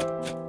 you